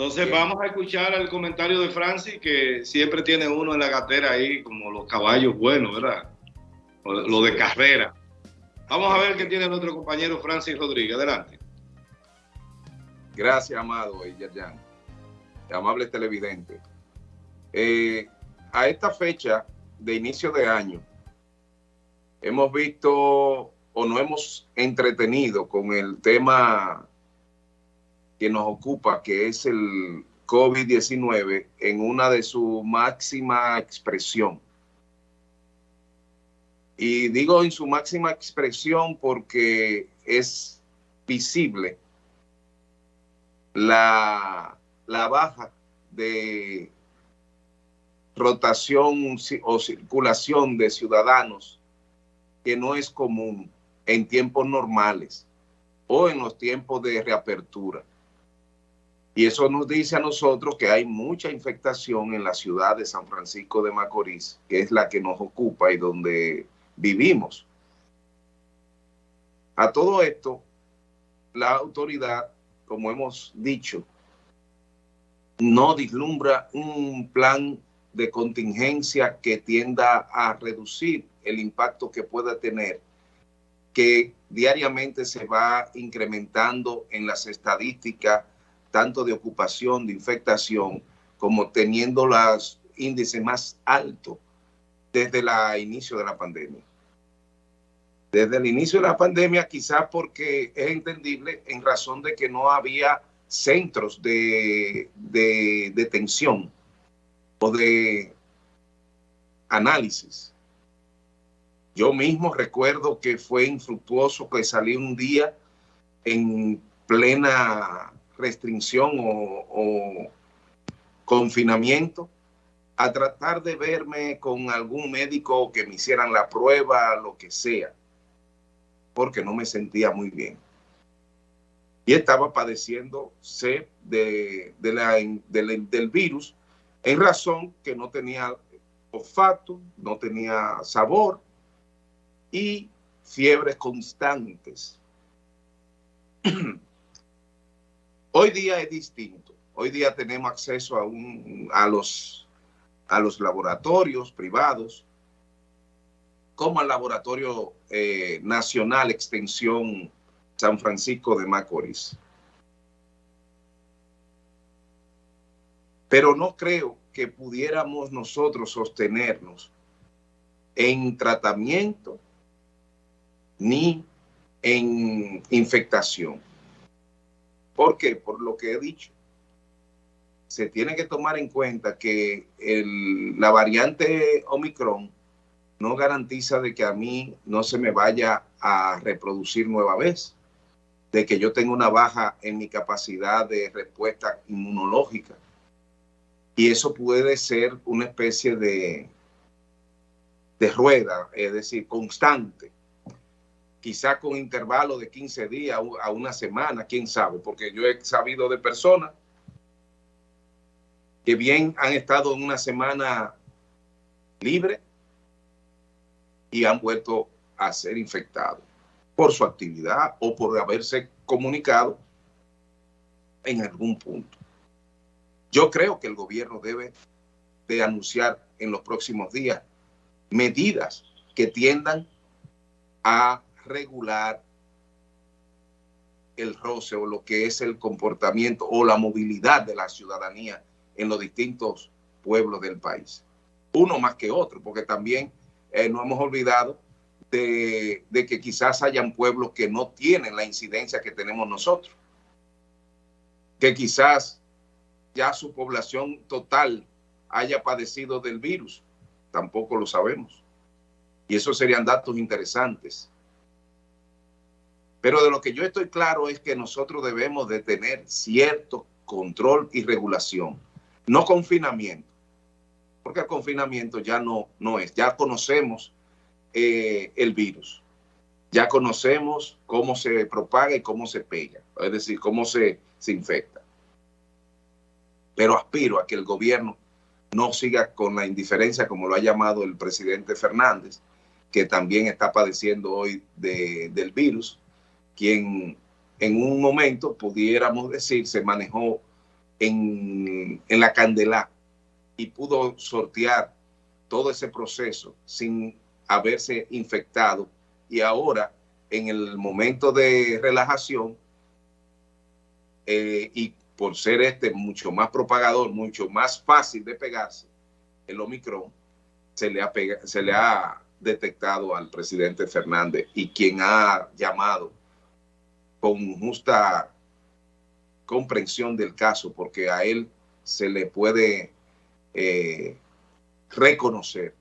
Entonces vamos a escuchar el comentario de Francis, que siempre tiene uno en la gatera ahí, como los caballos buenos, ¿verdad? Lo de carrera. Vamos a ver qué tiene nuestro compañero Francis Rodríguez. Adelante. Gracias, amado Yerjan. Amable televidente. Eh, a esta fecha de inicio de año, hemos visto o nos hemos entretenido con el tema que nos ocupa, que es el COVID-19, en una de su máxima expresión. Y digo en su máxima expresión porque es visible la, la baja de rotación o circulación de ciudadanos que no es común en tiempos normales o en los tiempos de reapertura. Y eso nos dice a nosotros que hay mucha infectación en la ciudad de San Francisco de Macorís, que es la que nos ocupa y donde vivimos. A todo esto, la autoridad, como hemos dicho, no vislumbra un plan de contingencia que tienda a reducir el impacto que pueda tener, que diariamente se va incrementando en las estadísticas tanto de ocupación, de infectación, como teniendo los índices más altos desde el inicio de la pandemia. Desde el inicio de la pandemia, quizás porque es entendible en razón de que no había centros de, de detención o de análisis. Yo mismo recuerdo que fue infructuoso que salí un día en plena restricción o, confinamiento a tratar de verme con algún médico que me hicieran la prueba, lo que sea, porque no me sentía muy bien. Y estaba padeciendo sed de, del virus en razón que no tenía olfato, no tenía sabor y fiebres constantes. Hoy día es distinto. Hoy día tenemos acceso a, un, a, los, a los laboratorios privados, como al Laboratorio eh, Nacional Extensión San Francisco de Macorís. Pero no creo que pudiéramos nosotros sostenernos en tratamiento ni en infectación. ¿Por qué? Por lo que he dicho. Se tiene que tomar en cuenta que la variante Omicron no garantiza de que a mí no se me vaya a reproducir nueva vez, de que yo tenga una baja en mi capacidad de respuesta inmunológica. Y eso puede ser una especie de, de rueda, es decir, constante quizá con intervalo de 15 días a una semana, quién sabe, porque yo he sabido de personas que bien han estado en una semana libre y han vuelto a ser infectados por su actividad o por haberse comunicado en algún punto. Yo creo que el gobierno debe de anunciar en los próximos días medidas que tiendan a regular el roce o lo que es el comportamiento o la movilidad de la ciudadanía en los distintos pueblos del país. Uno más que otro, porque también eh, no hemos olvidado de, de, que quizás hayan pueblos que no tienen la incidencia que tenemos nosotros. Que quizás ya su población total haya padecido del virus. Tampoco lo sabemos. Y esos serían datos interesantes. Pero de lo que yo estoy claro es que nosotros debemos de tener cierto control y regulación, no confinamiento, porque el confinamiento ya no, no es, ya conocemos eh, el virus, ya conocemos cómo se propaga y cómo se pega, es decir, cómo se, se infecta. Pero aspiro a que el gobierno no siga con la indiferencia como lo ha llamado el presidente Fernández, que también está padeciendo hoy del virus, quien en un momento pudiéramos decir se manejó en, la Candela y pudo sortear todo ese proceso sin haberse infectado. Y ahora en el momento de relajación eh, y por ser este mucho más propagador, mucho más fácil de pegarse, el Omicron se le ha detectado al presidente Fernández y quien ha llamado con justa comprensión del caso, porque a él se le puede eh, reconocer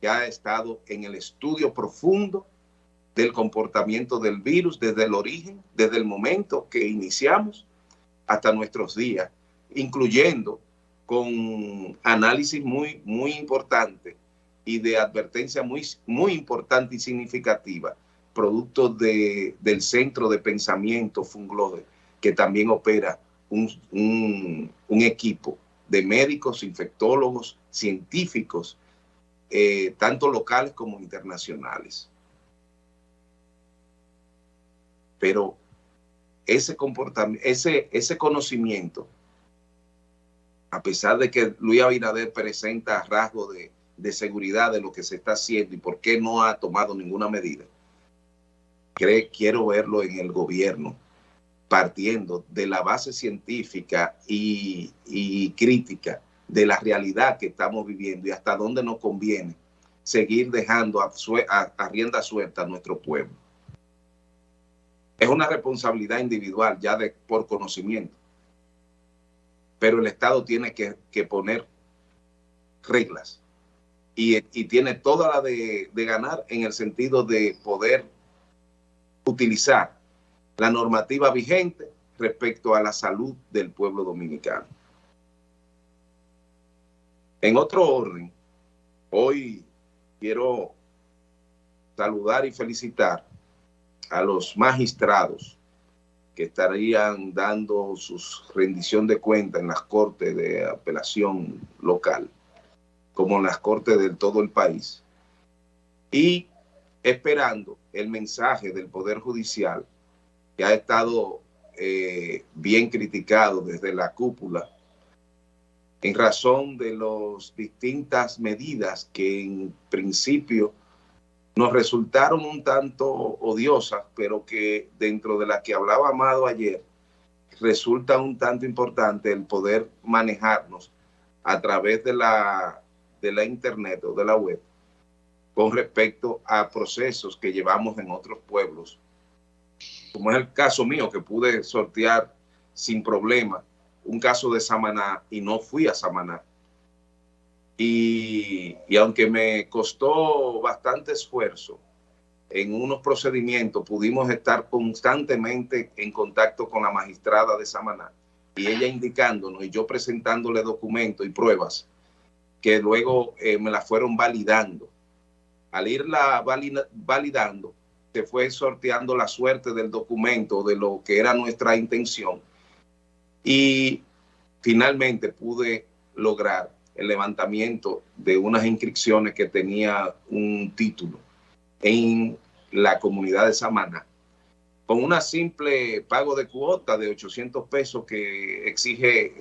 que ha estado en el estudio profundo del comportamiento del virus desde el origen, desde el momento que iniciamos hasta nuestros días, incluyendo con análisis muy, muy importante y de advertencia muy, muy importante y significativa, producto de, del Centro de Pensamiento Funglode, que también opera un, un equipo de médicos, infectólogos, científicos, eh, tanto locales como internacionales. Pero ese comportamiento, ese, ese conocimiento, a pesar de que Luis Abinader presenta rasgos de, de seguridad de lo que se está haciendo y por qué no ha tomado ninguna medida, quiero verlo en el gobierno partiendo de la base científica y, crítica de la realidad que estamos viviendo y hasta dónde nos conviene seguir dejando a, a, rienda suelta a nuestro pueblo. Es una responsabilidad individual ya de, por conocimiento, pero el Estado tiene que, poner reglas y, tiene toda la de ganar en el sentido de poder utilizar la normativa vigente respecto a la salud del pueblo dominicano. En otro orden, hoy quiero saludar y felicitar a los magistrados que estarían dando su rendición de cuenta en las cortes de apelación local, como en las cortes de todo el país, y esperando el mensaje del Poder Judicial que ha estado eh, bien criticado desde la cúpula en razón de las distintas medidas que en principio nos resultaron un tanto odiosas, pero que dentro de las que hablaba Amado ayer, resulta un tanto importante el poder manejarnos a través de la, de la internet o de la web con respecto a procesos que llevamos en otros pueblos como es el caso mío, que pude sortear sin problema un caso de Samaná y no fui a Samaná. Y, y, aunque me costó bastante esfuerzo en unos procedimientos, pudimos estar constantemente en contacto con la magistrada de Samaná y ella indicándonos y yo presentándole documentos y pruebas que luego eh, me la fueron validando. Al irla validando, se fue sorteando la suerte del documento, de lo que era nuestra intención. Y finalmente pude lograr el levantamiento de unas inscripciones que tenía un título en la comunidad de Samana. Con una simple pago de cuota de 800 pesos que exige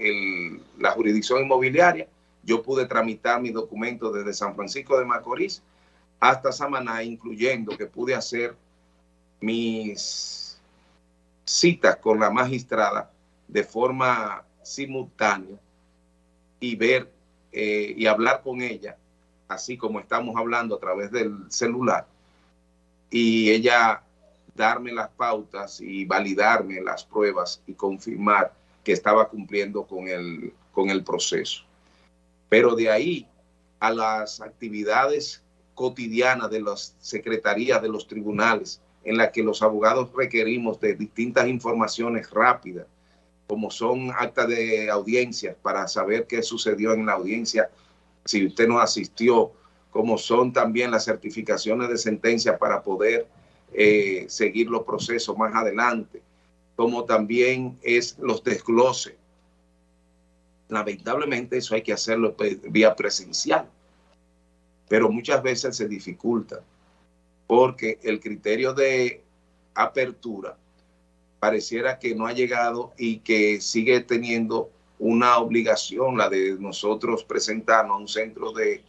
la jurisdicción inmobiliaria, yo pude tramitar mis documentos desde San Francisco de Macorís hasta Samaná, incluyendo que pude hacer mis citas con la magistrada de forma simultánea y ver eh, y hablar con ella, así como estamos hablando a través del celular, y ella darme las pautas y validarme las pruebas y confirmar que estaba cumpliendo con el, con el proceso. Pero de ahí a las actividades cotidianas de las secretarías de los tribunales, en la que los abogados requerimos de distintas informaciones rápidas, como son actas de audiencia para saber qué sucedió en la audiencia, si usted no asistió, como son también las certificaciones de sentencia para poder eh, seguir los procesos más adelante, como también es los desgloses. Lamentablemente eso hay que hacerlo vía presencial, pero muchas veces se dificulta porque el criterio de apertura pareciera que no ha llegado y que sigue teniendo una obligación la de nosotros presentarnos a un centro de,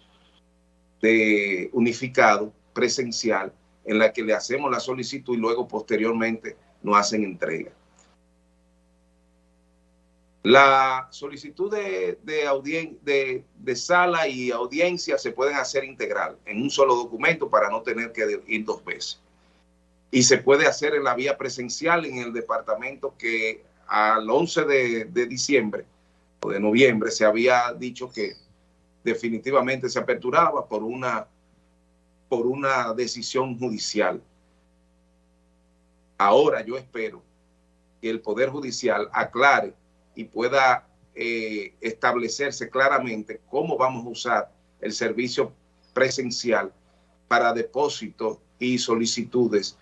de unificado presencial en la que le hacemos la solicitud y luego posteriormente nos hacen entrega. La solicitud de, de, de, sala y audiencia se pueden hacer integral en un solo documento para no tener que ir dos veces. Y se puede hacer en la vía presencial en el departamento que al 11 de, de diciembre o de noviembre se había dicho que definitivamente se aperturaba por una, por una decisión judicial. Ahora yo espero que el Poder Judicial aclare y pueda eh, establecerse claramente cómo vamos a usar el servicio presencial para depósitos y solicitudes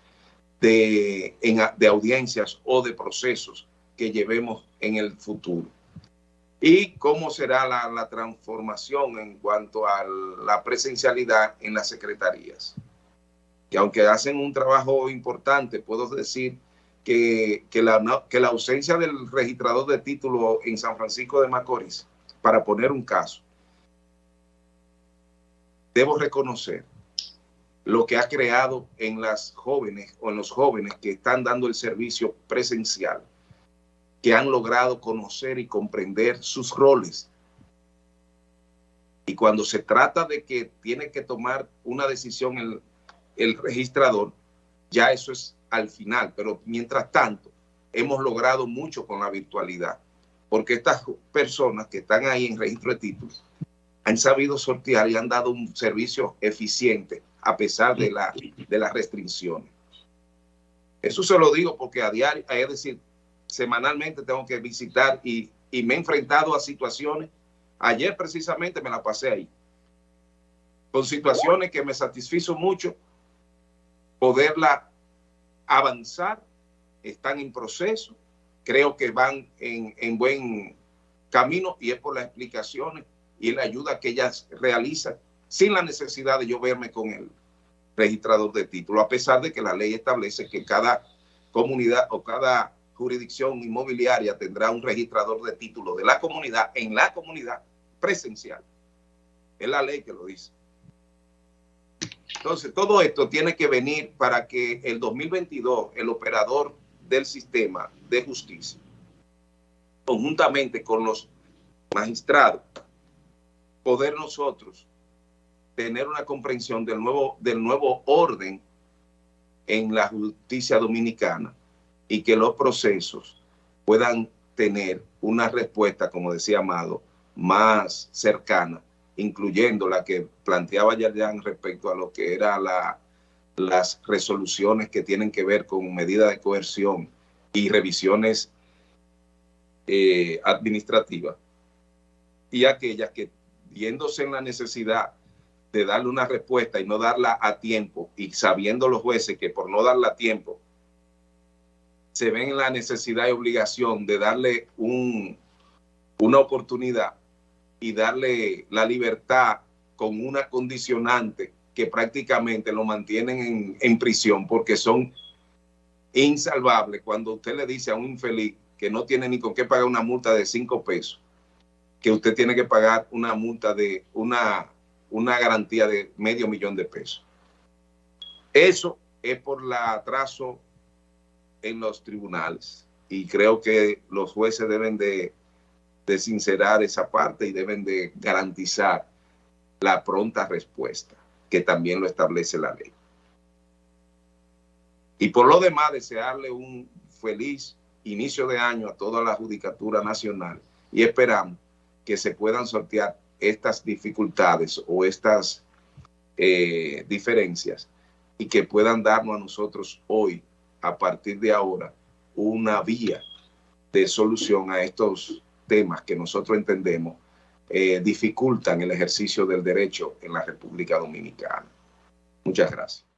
de, de audiencias o de procesos que llevemos en el futuro. Y cómo será la, la transformación en cuanto a la presencialidad en las secretarías. Que aunque hacen un trabajo importante, puedo decir que, la, que la ausencia del registrador de título en San Francisco de Macorís, para poner un caso, debo reconocer lo que ha creado en las jóvenes o en los jóvenes que están dando el servicio presencial, que han logrado conocer y comprender sus roles. Y cuando se trata de que tiene que tomar una decisión el, el registrador, ya eso es al final, pero mientras tanto hemos logrado mucho con la virtualidad, porque estas personas que están ahí en registro de títulos han sabido sortear y han dado un servicio eficiente a pesar de, la, de las restricciones. Eso se lo digo porque a diario, es decir, semanalmente tengo que visitar y, y me he enfrentado a situaciones. Ayer precisamente me la pasé ahí. Con situaciones que me satisfizo mucho poderla avanzar, están en proceso, creo que van en, buen camino y es por las explicaciones y la ayuda que ellas realizan sin la necesidad de yo verme con el registrador de título, a pesar de que la ley establece que cada comunidad o cada jurisdicción inmobiliaria tendrá un registrador de título de la comunidad en la comunidad presencial. Es la ley que lo dice. Entonces, todo esto tiene que venir para que el 2022 el operador del sistema de justicia, conjuntamente con los magistrados, poder nosotros tener una comprensión del nuevo, del nuevo orden en la justicia dominicana y que los procesos puedan tener una respuesta, como decía Amado, más cercana incluyendo la que planteaba Yarjan respecto a lo que eran la, las resoluciones que tienen que ver con medidas de coerción y revisiones eh, administrativas, y aquellas que, viéndose en la necesidad de darle una respuesta y no darla a tiempo, y sabiendo los jueces que por no darla a tiempo, se ven en la necesidad y obligación de darle un, una oportunidad y darle la libertad con una condicionante que prácticamente lo mantienen en, prisión porque son insalvables. Cuando usted le dice a un infeliz que no tiene ni con qué pagar una multa de cinco pesos, que usted tiene que pagar una multa de una, una garantía de medio millón de pesos. Eso es por el atraso en los tribunales y creo que los jueces deben de de sincerar esa parte y deben de garantizar la pronta respuesta, que también lo establece la ley. Y por lo demás, desearle un feliz inicio de año a toda la Judicatura Nacional y esperamos que se puedan sortear estas dificultades o estas eh, diferencias y que puedan darnos a nosotros hoy, a partir de ahora, una vía de solución a estos temas que nosotros entendemos eh, dificultan el ejercicio del derecho en la República Dominicana. Muchas gracias.